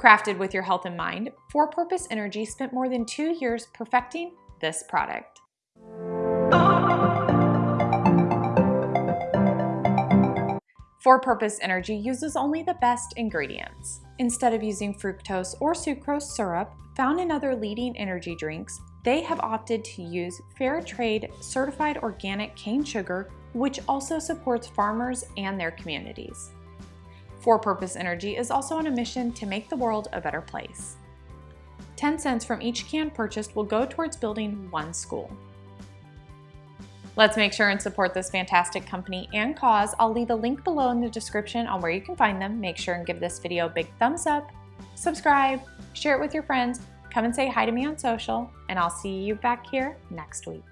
Crafted with your health in mind, For Purpose Energy spent more than two years perfecting this product. For Purpose Energy uses only the best ingredients. Instead of using fructose or sucrose syrup found in other leading energy drinks, they have opted to use fair trade certified organic cane sugar, which also supports farmers and their communities. For Purpose Energy is also on a mission to make the world a better place. 10 cents from each can purchased will go towards building one school. Let's make sure and support this fantastic company and cause. I'll leave a link below in the description on where you can find them. Make sure and give this video a big thumbs up, subscribe, share it with your friends, come and say hi to me on social, and I'll see you back here next week.